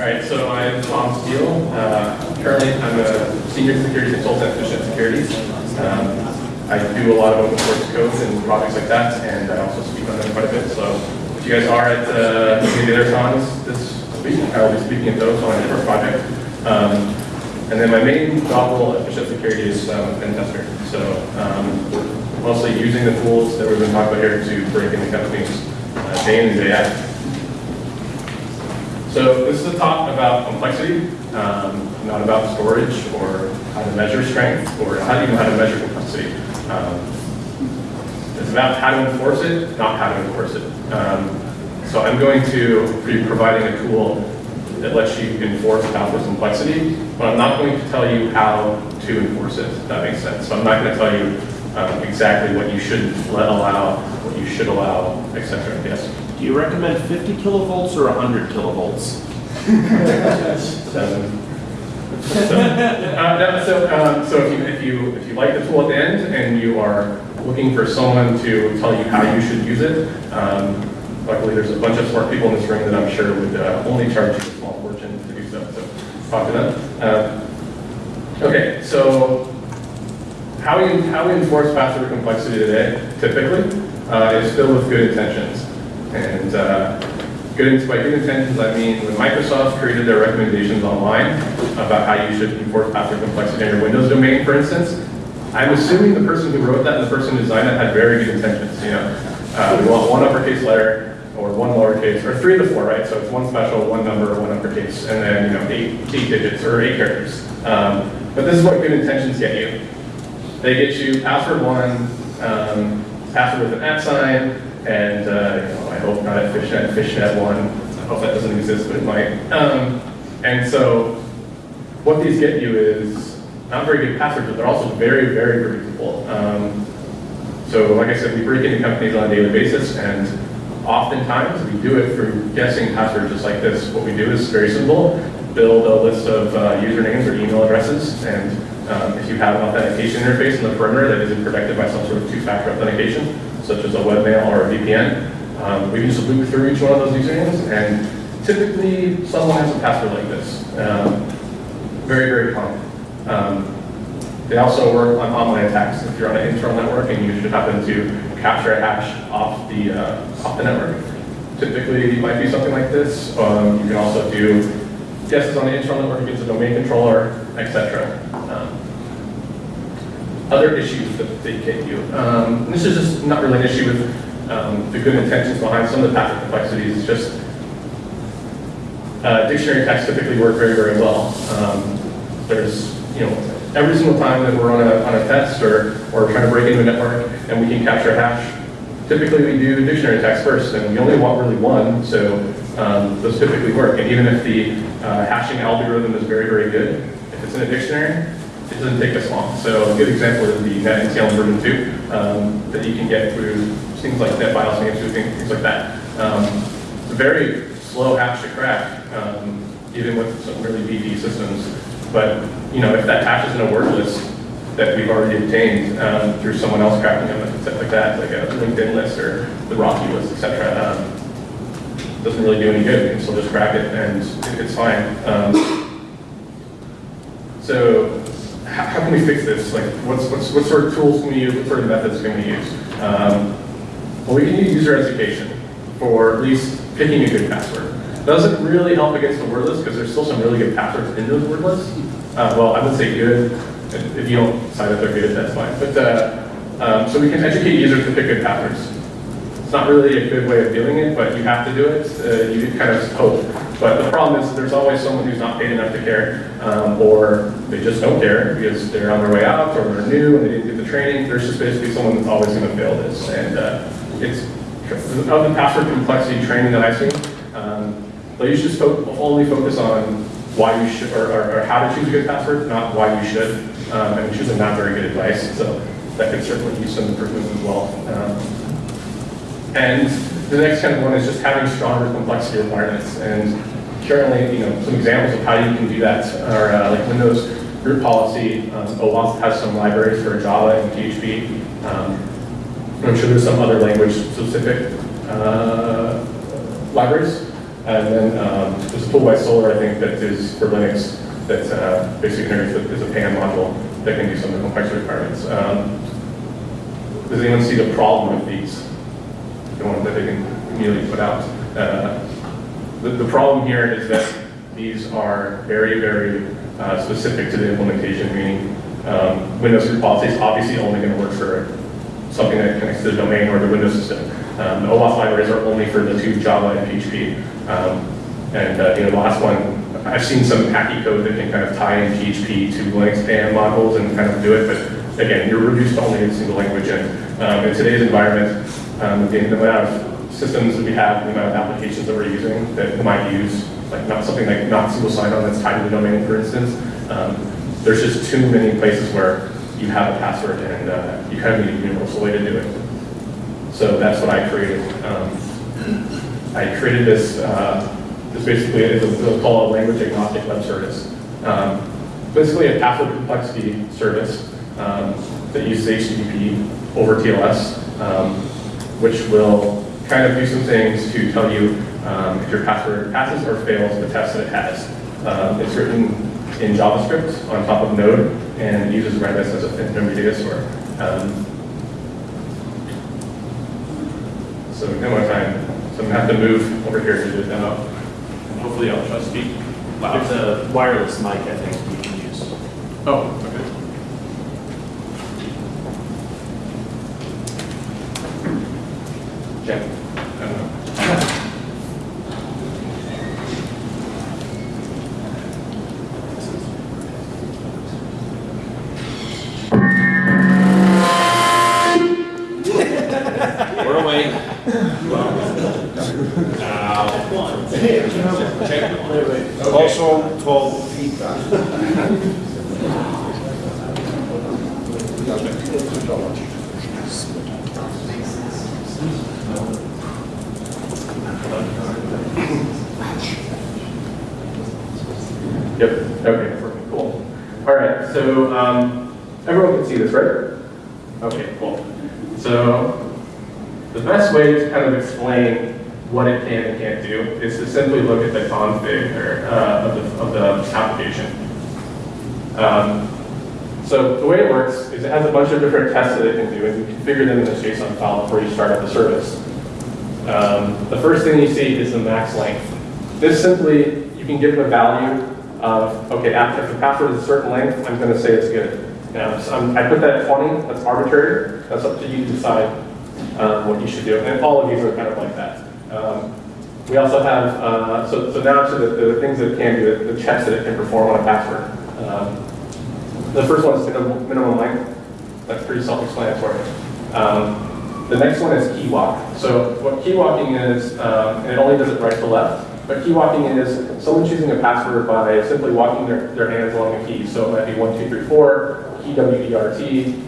All right, so I'm Tom Steele. Uh, currently, I'm a senior security consultant at Fishnet Securities. Um, I do a lot of open source code and projects like that, and I also speak on them quite a bit. So if you guys are at uh, the other cons this week, I will be speaking at those on a different project. Um, and then my main job role at Fishnet Security is um, pen tester. So um, mostly using the tools that we've been talking about here to break into companies uh, day in and day out. So this is a talk about complexity, um, not about storage or how to measure strength or how even how to measure complexity. Um, it's about how to enforce it, not how to enforce it. Um, so I'm going to be providing a tool that lets you enforce password complexity, but I'm not going to tell you how to enforce it, if that makes sense. So I'm not going to tell you um, exactly what you should let allow, what you should allow, etc. Yes. Do you recommend 50 kilovolts or 100 kilovolts? Seven. So, uh, so, um, so if you, if you, if you like the tool at the end and you are looking for someone to tell you how you should use it, um, luckily there's a bunch of smart people in this room that I'm sure would uh, only charge you a small fortune to do so, so talk to them. Uh, okay, so how we, how we enforce password complexity today, typically, uh, is filled with good intentions. And uh, good, by good intentions, I mean when Microsoft created their recommendations online about how you should enforce password complexity in your Windows domain, for instance, I'm assuming the person who wrote that and the person who designed it had very good intentions. You know, uh, we want one uppercase letter or one lowercase, or three of the four, right? So it's one special, one number, one uppercase, and then you know eight, eight digits or eight characters. Um, but this is what good intentions get you. They get you password one, um, password with an at sign, and uh, fishnet, fishnet one. I hope that doesn't exist, but it might. Um, and so what these get you is not very good passwords, but they're also very, very predictable. Um, so like I said, we break into companies on a daily basis, and oftentimes we do it through guessing passwords just like this. What we do is very simple. Build a list of uh, usernames or email addresses, and um, if you have an authentication interface in the perimeter that isn't protected by some sort of two-factor authentication, such as a webmail or a VPN, um, we can just loop through each one of those usernames, and typically someone has a password like this. Um, very, very common. Um, they also work on online attacks. If you're on an internal network and you should happen to capture a hash off the, uh, off the network, typically it might be something like this. Um, you can also do guesses on the internal network against a domain controller, etc. Um, other issues that they get you. Um, this is just not really an issue with um, the good intentions behind some of the packet complexities. It's just uh, dictionary tags typically work very, very well. Um, there's, you know, every single time that we're on a, on a test or, or trying to break into a network and we can capture a hash, typically we do dictionary attacks first, and we only want really one, so um, those typically work. And even if the uh, hashing algorithm is very, very good, if it's in a dictionary, it doesn't take us long. So a good example is the NetNTLM version 2 um, that you can get through things like NetBIOS, names, things like that. Um, it's a very slow hash to crack, um, even with some really beefy systems. But you know, if that hash is in a word list that we've already obtained um, through someone else cracking them, and stuff like that, like a LinkedIn list or the RockYou list, etc., um, doesn't really do any good. We can still just crack it and it's fine. Um, so how, how, can we fix this? Like, what's, what's, what sort of tools can we use? What sort of methods can we use? Um, well, we can use user education for at least picking a good password. Doesn't really help against the word list because there's still some really good passwords in those word lists. Uh, well, I would say good. If you don't decide that they're good, that's fine. But uh, um, so we can educate users to pick good passwords. It's not really a good way of doing it, but you have to do it. Uh, you kind of hope. But the problem is there's always someone who's not paid enough to care, um, or they just don't care because they're on their way out, or they're new and they didn't get the training. There's just basically someone that's always going to fail this. And uh, it's of the password complexity training that I've seen, um, they usually just only focus on why you should, or, or, or, how to choose a good password, not why you should. Um, and choosing not very good advice. So that could certainly use some improvement as well. Um, and the next kind of one is just having stronger complexity requirements. And currently, you know, some examples of how you can do that are uh, like Windows group policy. Um, OWASP has some libraries for Java and PHP. Um, I'm sure there's some other language specific uh, libraries. And then um, there's a tool by Solar, I think, that is for Linux, that uh, basically is a PAM module that can do some of the complex requirements. Um, Does anyone see the problem with these? The one that they can immediately put out? Uh, The, the problem here is that these are very, very uh, specific to the implementation, meaning um, Windows group policy is obviously only going to work for something that connects to the domain or the Windows system. Um, the OWASP libraries are only for the two Java and PHP. Um, and uh, you know, the last one, I've seen some hacky code that can kind of tie in PHP to Linux PAM modules and kind of do it, but again, you're reduced to only a single language. And um, in today's environment, um, the the of systems that we have, the amount of applications that we're using that might use, like not something like not single sign-on that's tied to the domain, for instance, um, there's just too many places where you have a password and uh, you kind of need a universal way to do it. So that's what I created. Um, I created this, uh, this basically is a- we'll call a language agnostic web service. Um, basically a password complexity service um, that uses HTTP over TLS, um, which will kind of do some things to tell you um, if your password passes or fails the test that it has. Um, it's written in JavaScript on top of Node and uses Redis as a memory data store. Um, so now my time, so I'm gonna have to move over here to do the demo. And hopefully I'll try to speak loud. It's a wireless mic, I think, you can use. Oh, okay. Jen, Also 12 feet back. Yep, okay, cool. All right, so um, everyone can see this, right? Okay, cool. So the best way to kind of explain what it can and can't do is to simply look at the config or, uh, of, the, of the application. Um, so the way it works is it has a bunch of different tests that it can do, and you configure them in this JSON file before you start up the service. Um, the first thing you see is the max length. This simply, you can give it a value of, okay, if the password is a certain length, I'm going to say it's good. Now, so I put that at 20, that's arbitrary, that's up to you to decide um, what you should do. And all of these are kind of like that. Um, we also have, uh, so, so now to the, the things that it can do, the, the checks that it can perform on a password. Um, the first one is minimum, minimum length. That's pretty self-explanatory. Um, the next one is key walk. So what key walking is, um, and it only does it right to left, but key walking is someone choosing a password by simply walking their, their hands along a key. So it might be one, two, three, four, key W-E-R-T,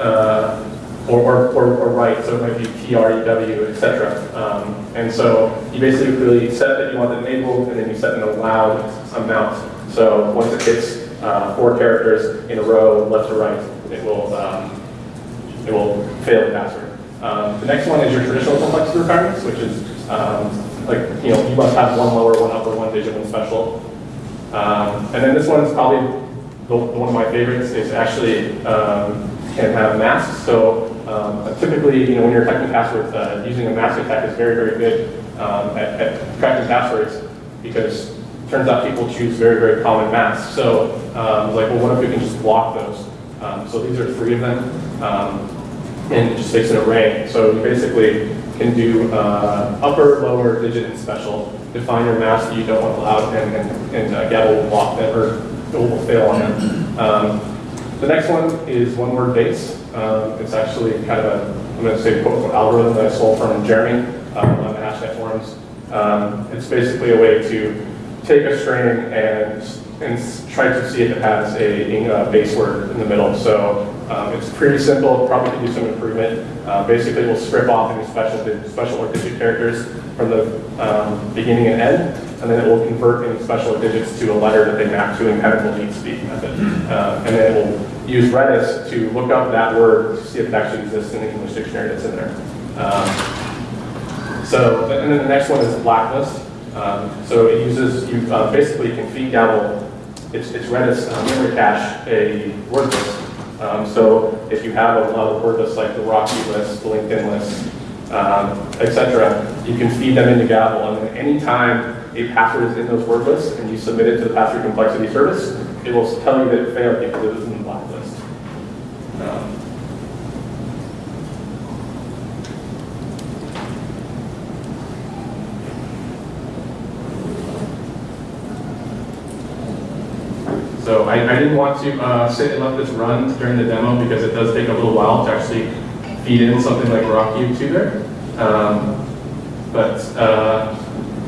uh, or, or, or, or right, so it might be T-R-E-W, etc. Um, and so you basically set that you want it enabled, and then you set an allowed amount. So once it hits uh, four characters in a row, left to right, it will, um, it will fail the password. Um, the next one is your traditional complexity requirements, which is um, like, you know, you must have one lower, one upper, one digit, one special. Um, and then this one is probably the, one of my favorites is actually um, can have masks. So um, typically, you know, when you're attacking passwords, uh, using a mask attack is very, very good um, at, at cracking passwords because turns out people choose very, very common masks. So um, like, well, what if we can just block those? Um, so these are three of them. Um, and it just takes an array. So you basically can do uh, upper, lower, digit, and special. Define your mask that you don't want allowed, and, and, and uh, Gabble will block them, or it will fail on them. Um, the next one is one word base. Um, it's actually kind of a, I'm going to say quote algorithm that I stole from Jeremy um, on the Hashcat forums. Um, it's basically a way to take a string and, and try to see if it has a, a base word in the middle. So um, it's pretty simple, probably could do some improvement. Uh, basically, we'll strip off any special, special or digit characters from the um, beginning and end, and then it will convert any special digits to a letter that they map to in kind of a leet speak method. Uh, and then it will use Redis to look up that word to see if it actually exists in the English dictionary that's in there. Um, so, and then the next one is blacklist. Um, So it uses, you uh, basically can feed Dabble, it's it's Redis uh, memory cache, a word list. Um, So if you have a lot of word lists like the RockYou list, the LinkedIn list, um, et cetera, you can feed them into Gabble, and then anytime a password is in those word lists and you submit it to the password complexity service, it will tell you that it failed because it was in the blacklist. Um, So I, didn't want to uh, sit and let this run during the demo because it does take a little while to actually feed in something like RockYou to there. Um, but uh,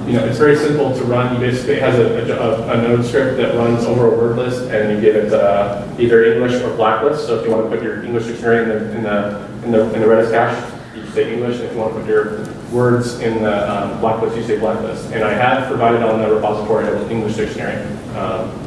you know, it's very simple to run. You basically it has a, a, a node script that runs over a word list, and you give it uh, either English or blacklist. So if you want to put your English dictionary in the in the in the, in the Redis cache, you say English. And if you want to put your words in the um, blacklist, you say blacklist. And I have provided on the repository an English dictionary. Um,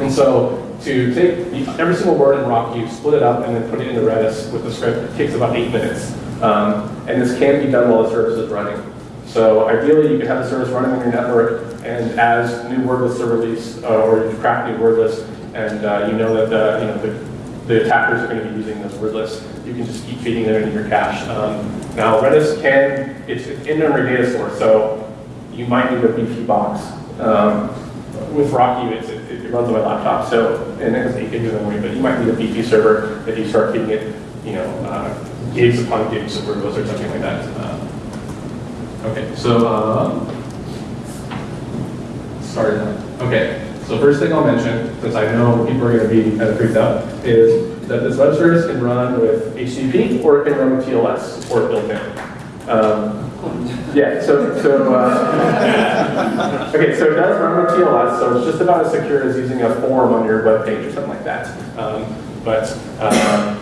and so to take every single word in RockYou, split it up, and then put it into Redis with the script, it takes about eight minutes. Um, and this can be done while the service is running. So ideally, you can have the service running on your network, and as new word lists are released, uh, or you crack new word lists, and uh, you know that the, you know, the, the attackers are going to be using those word lists, you can just keep feeding them into your cache. Um, now, Redis can, it's an in-memory data store, so you might need a beefy box. Um, with RockYou, it's, it, runs on my laptop, so, and it has 8 gigs of memory, but you might need a beefy server if you start feeding it, you know, uh, gigs upon gigs of workloads or something like that. Uh, okay, so, um. Okay, so first thing I'll mention, since I know people are going to be kind of freaked out, is that this web service can run with HTTP or it can run with TLS or built in. Um, yeah, so, so, uh, okay, so it does run with TLS, so it's just about as secure as using a form on your web page or something like that. Um, but uh,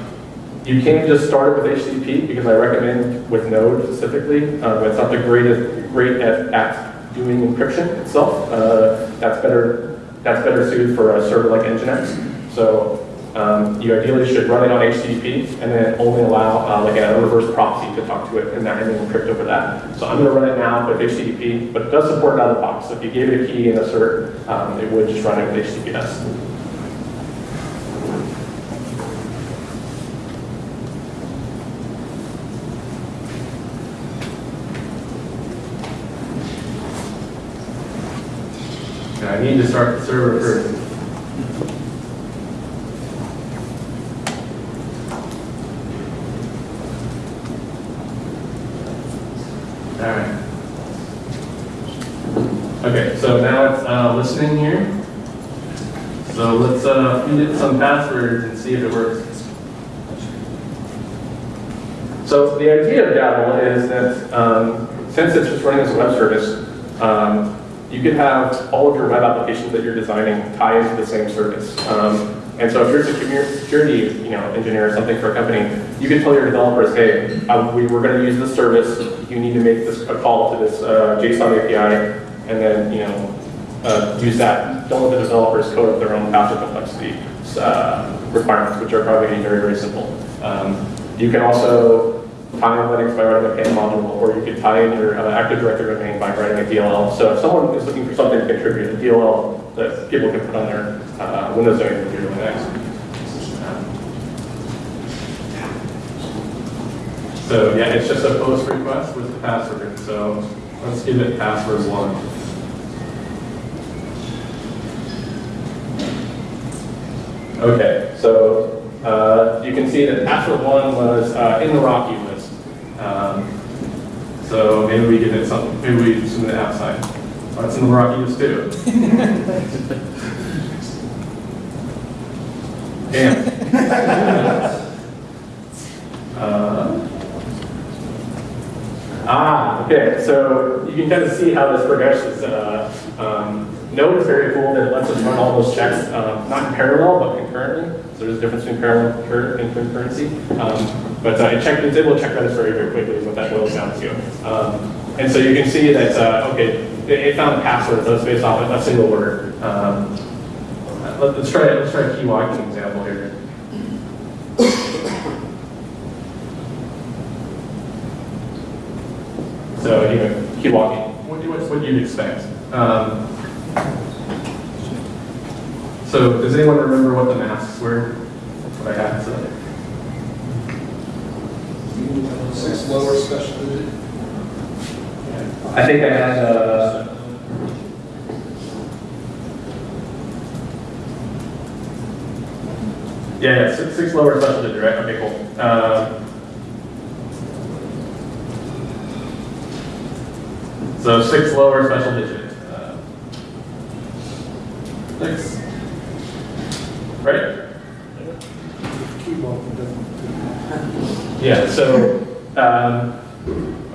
you can just start it with HTTP because I recommend with Node specifically. Uh, it's not the greatest, great at, at doing encryption itself. Uh, that's better. That's better suited for a server like Nginx. So um, you ideally should run it on HTTP and then only allow uh, like a reverse proxy to talk to it and, that, then encrypt over that. So I'm going to run it now with HTTP, but it does support it out of the box. So if you gave it a key and a cert, um, it would just run it with HTTPS. I need to start the server first. All right. Okay, so now it's listening here. So let's uh, feed it some passwords and see if it works. So the idea of Dabble is that um, since it's just running as a web service, um, you could have all of your web applications that you're designing tie into the same service. Um, and so if you're a security you know, engineer or something for a company, you can tell your developers, hey, uh, we, we're going to use this service. You need to make this a call to this uh, JSON API, and then you know uh, use that. Don't let the developers code up their own password complexity uh, requirements, which are probably very, very simple. Um, you can also tie in Linux by writing a PAM module, or you could tie in your uh, Active Directory domain by writing a DLL. So if someone is looking for something to contribute, a DLL that people can put on their uh, Windows domain computer Linux. So yeah, it's just a post request with the password. So let's give it password one. Okay, so uh, you can see that password one was uh, in the RockYou list. Um, so maybe we give it something, maybe we submit it outside. Oh, it's in the RockYou list too. Damn. Uh, Ah, okay, so you can kind of see how this progresses. Uh, um, Node cool that it lets us run all those checks, um, not in parallel, but concurrently. So there's a difference between parallel and concur- concurrency. Um, but uh, it checked, it's able to check Redis very, very quickly what that boils down to. Um, and so you can see that, uh, okay, it, it found a password that's based off of a single word. Um, let, us try, let's try a key walking example here. So, you know, keep walking. what, you- what you'd expect. Um, so does anyone remember what the masks were? What I had, so. Six lower special digit. I think I had, uh. Yeah, yeah, six, six lower special digit, right? Okay, cool. Um, So six lower special digit. Six. Ready? Yeah, so, um,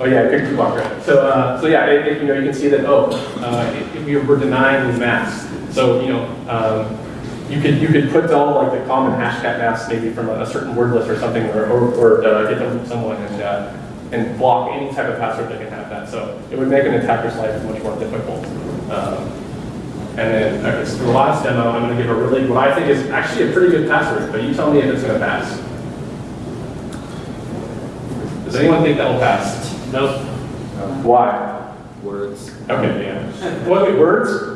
oh yeah, good walk right. So, uh, so yeah, you know, you can see that, oh, uh, you were denying masks, so, you know, um, you could, you could put all like the common hashcat masks maybe from a, a certain word list or something, or, or, or uh, get them from someone and, uh, and block any type of password that can have that. So it would make an attacker's life much more difficult. Um, and then, okay, so for the last demo, I'm gonna give a really, what I think is actually a pretty good password, but you tell me if it's gonna pass. Does anyone think that'll pass? No. Why? Words. Okay, yeah. What, wait, words?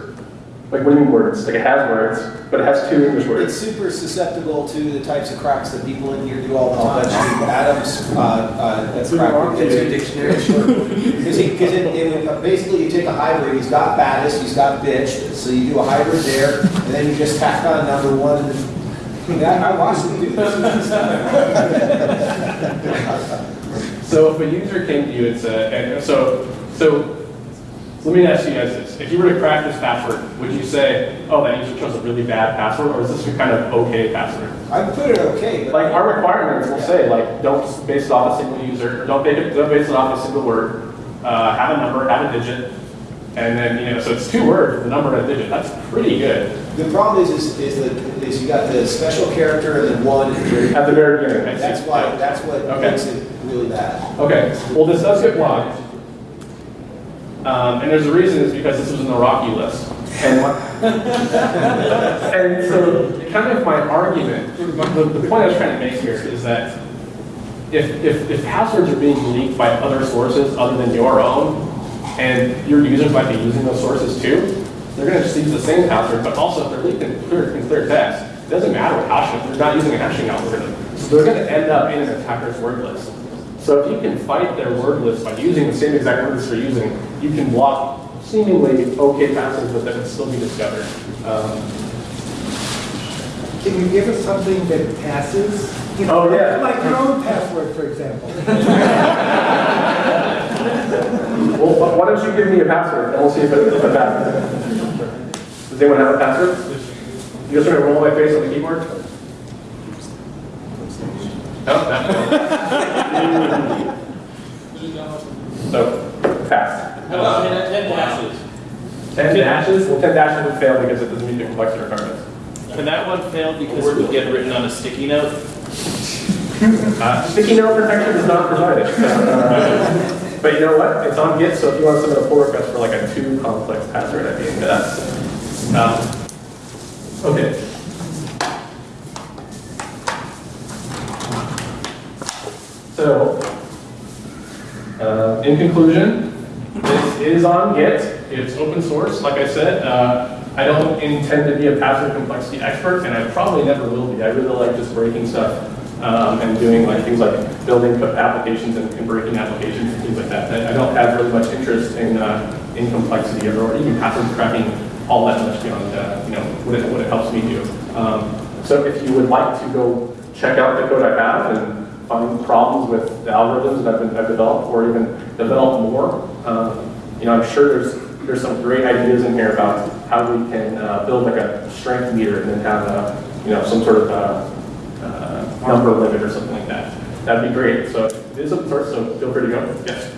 Like, what do you mean words? Like, it has words, but it has two English words. It's super susceptible to the types of cracks that people in here do all the time. Adams, uh, uh, that's crack. dictionary. Because he, because it, it, basically you take a hybrid, he's got baddest, he's got bitch, so you do a hybrid there, and then you just tack on number one, and then, yeah, I watched him do this. So if a user came to you and said, and so, so, let me ask you guys this. If you were to crack this password, would you say, oh, that user chose a really bad password, or is this a kind of okay password? I would put it okay. Like, our requirements will say, like, don't base it off a single user, don't base it, don't base it off a single word, uh, have a number, have a digit, and then, you know, so it's two words, the number and a digit, that's pretty good. The problem is, is, is the, is you got the special character and then one at the very. Beginning, I see. That's why, that's what Okay. makes it really bad. Okay, well, this does get blocked. Um, and there's a reason, it's because this was in the RockYou list. And, and so, kind of my argument, the, the point I was trying to make here is that if, if, if passwords are being leaked by other sources other than your own, and your users might be using those sources too, they're gonna just use the same password, but also if they're leaked in clear, in clear text, it doesn't matter what hash, they're not using a hashing algorithm. So they're gonna end up in an attacker's word list. So if you can fight their word list by using the same exact words they're using, you can block seemingly okay passwords, but that would still be discovered. Um, Can you give us something that passes? You Oh, yeah. Like your own password, for example. Well, why don't you give me a password, and we'll see if it, if it passes. Does anyone have a password? You just want to roll my face on the keyboard? No, no. So, pass. Ten dashes. Ten dashes? Well, ten dashes would fail because it doesn't meet the complexity requirements. Can that one fail because it would get written on a sticky note? Uh, Sticky note protection is not provided. Uh, But you know what? It's on Git, so if you want to submit a pull request for like a too complex password, I'd be into that. Um, Okay. So, uh, in conclusion, this is on Git. It's open source, like I said. Uh, I don't intend to be a password complexity expert, and I probably never will be. I really like just breaking stuff um, and doing like things like building applications and, and breaking applications and things like that. I don't have really much interest in uh, in complexity or, even password cracking all that much beyond uh, you know what it, what it helps me do. Um, so if you would like to go check out the code I have and find problems with the algorithms that I've, been, I've developed, or even develop more. Um, you know, I'm sure there's there's some great ideas in here about how we can uh, build like a strength meter and then have a you know some sort of uh, uh, number limit or something like that. That'd be great. So it is open source, so feel free to go. Yes.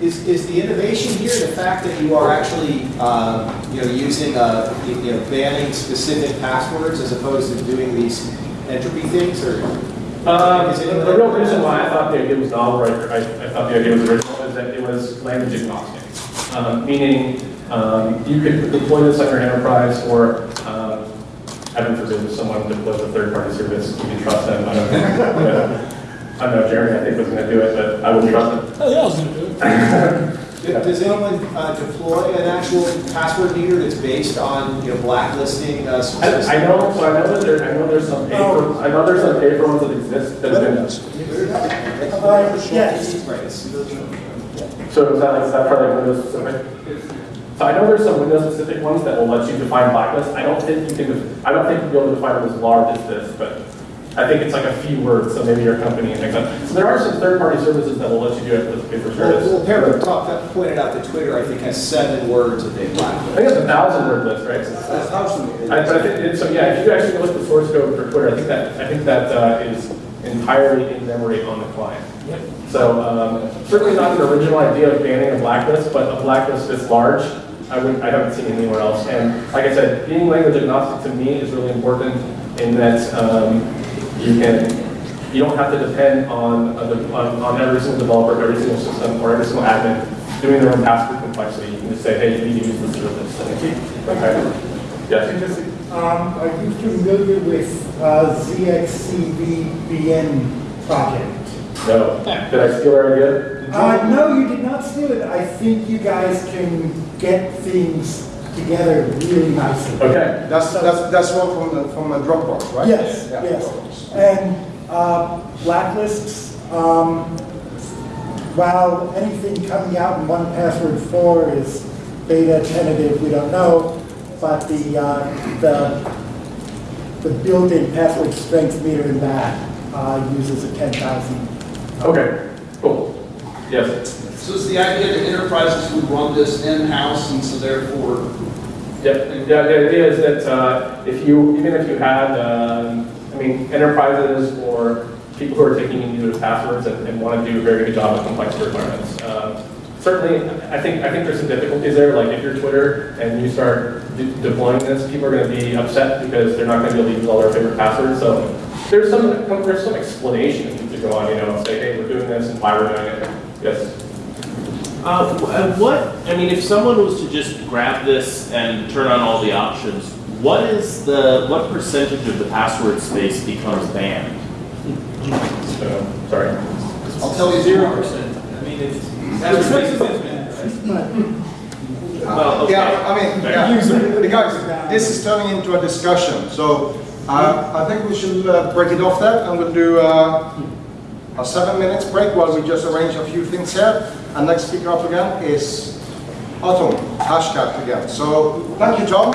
Is, is the innovation here the fact that you are actually, um, you know, using, uh, you you know, banning specific passwords as opposed to doing these entropy things, or? Um, the real reason why I thought the idea was novel, right, I, I thought the idea was original, is that it was language agnostic. Um, meaning, um, you could deploy this on your enterprise, or, um, heaven forbid, if someone deploys a third-party service, you can trust them, I don't know. I don't know, Jeremy, I think was gonna do it, but I wouldn't trust him. Oh, yeah, I was gonna do it. Does anyone uh, deploy an actual password meter that's based on, you know, blacklisting uh, I, specific? I know, so I know that there, I know there's some paper, I know there's some paper ones that exist that have been, Uh, yes. Right. so is that like, is that for like Windows specific? So I know there's some Windows specific ones that will let you define blacklist. I don't think you can, def- I don't think you'll be able to define them as large as this, but I think it's like a few words, so maybe your company like that. So there are some third-party services that will let you do it with paper service. well, Paragraph talk, pointed out that Twitter, I think, has seven words that they I think it's a thousand word list, right? That's thousand. I, but I think, so yeah, if you actually look at the source code for Twitter, I think that, I think that uh, is entirely in memory on the client. Yep. So um, certainly not the original idea of banning a blacklist, but a blacklist this large, I would, I haven't seen anywhere else. And like I said, being language agnostic to me is really important in that um, you can, you don't have to depend on, a de- on, on every single developer, every single system, or every single admin doing their own password complexity. You can just say, hey, you need to use this service. and- Okay. Yes? Um, are you familiar with, uh, ZXCVBN project? No. Did I steal your idea? Uh, no, you did not steal it. I think you guys can get things together really nicely. Okay. That's, that's, that's one from, the- from the Dropbox, right? Yes, Yeah. yes. And uh, blacklists, um, while anything coming out in one password four is beta tentative, we don't know, but the, uh, the, the built-in password strength meter in that uh, uses a 10,000. Okay, cool. Yes. So is the idea that enterprises would run this in-house and so therefore, Yep. Yeah, the idea is that uh, if you, even if you had, um, I mean, enterprises or people who are taking in user passwords and, and want to do a very good job of complex requirements. Uh, certainly, I think I think there's some difficulties there. Like if you're Twitter and you start de- deploying this, people are going to be upset because they're not going to be able to use all their favorite passwords. So there's some there's some explanation to go on. You know, say, hey, we're doing this and why we're doing it. Yes. Uh, what, I mean, if someone was to just grab this and turn on all the options, what is the, what percentage of the password space becomes banned? So sorry. I'll tell you zero percent. I mean, it's, that's what makes it Well, okay. Yeah, I mean, yeah, the guys, this is turning into a discussion, so uh, I think we should uh, break it off there, and we'll do uh, a seven minutes break while we just arrange a few things here. And next speaker up again is Atom, Hashcat again. So, thank you, Tom.